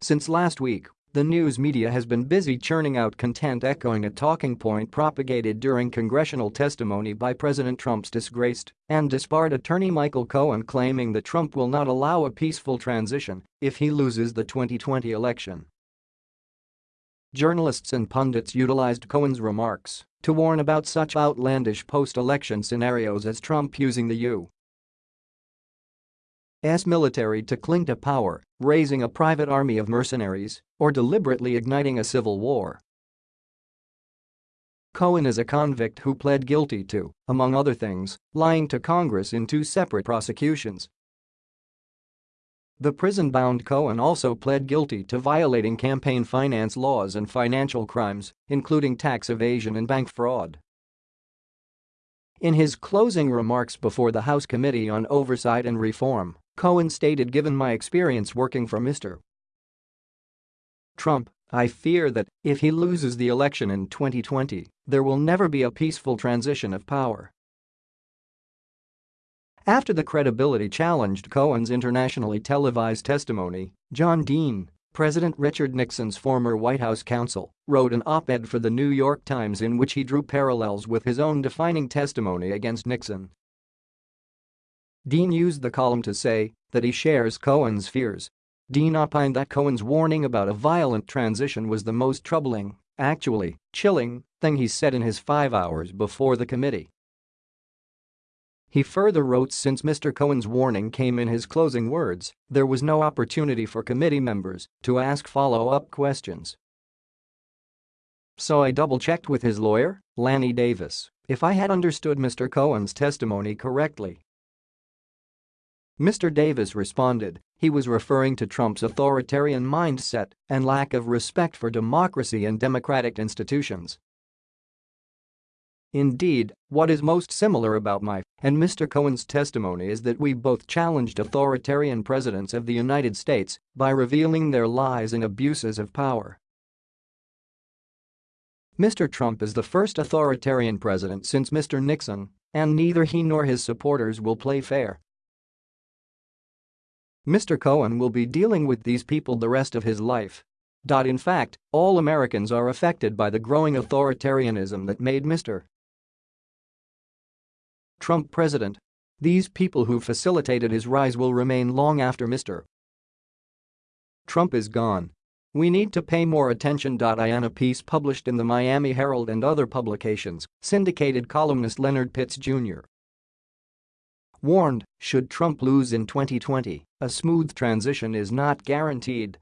Since last week, the news media has been busy churning out content echoing a talking point propagated during congressional testimony by President Trump's disgraced and disbarred attorney Michael Cohen claiming that Trump will not allow a peaceful transition if he loses the 2020 election. Journalists and pundits utilized Cohen's remarks to warn about such outlandish post-election scenarios as Trump using the U. S military to cling to power, raising a private army of mercenaries, or deliberately igniting a civil war. Cohen is a convict who pled guilty to, among other things, lying to Congress in two separate prosecutions. The prison-bound Cohen also pled guilty to violating campaign finance laws and financial crimes, including tax evasion and bank fraud. In his closing remarks before the House Committee on Oversight and Reform, Cohen stated given my experience working for Mr. Trump, I fear that, if he loses the election in 2020, there will never be a peaceful transition of power. After the credibility challenged Cohen's internationally televised testimony, John Dean, President Richard Nixon's former White House counsel, wrote an op-ed for the New York Times in which he drew parallels with his own defining testimony against Nixon Dean used the column to say that he shares Cohen's fears. Dean opined that Cohen's warning about a violent transition was the most troubling, actually, chilling, thing he said in his five hours before the committee. He further wrote since Mr. Cohen's warning came in his closing words, there was no opportunity for committee members to ask follow-up questions. So I double-checked with his lawyer, Lanny Davis, if I had understood Mr. Cohen's testimony correctly Mr. Davis responded he was referring to Trump's authoritarian mindset and lack of respect for democracy and democratic institutions. Indeed, what is most similar about my and Mr. Cohen's testimony is that we both challenged authoritarian presidents of the United States by revealing their lies and abuses of power. Mr. Trump is the first authoritarian president since Mr. Nixon, and neither he nor his supporters will play fair Mr. Cohen will be dealing with these people the rest of his life. In fact, all Americans are affected by the growing authoritarianism that made Mr. Trump president. These people who facilitated his rise will remain long after Mr. Trump is gone. We need to pay more attention. In a piece published in the Miami Herald and other publications, syndicated columnist Leonard Pitts Jr warned should Trump lose in 2020, a smooth transition is not guaranteed.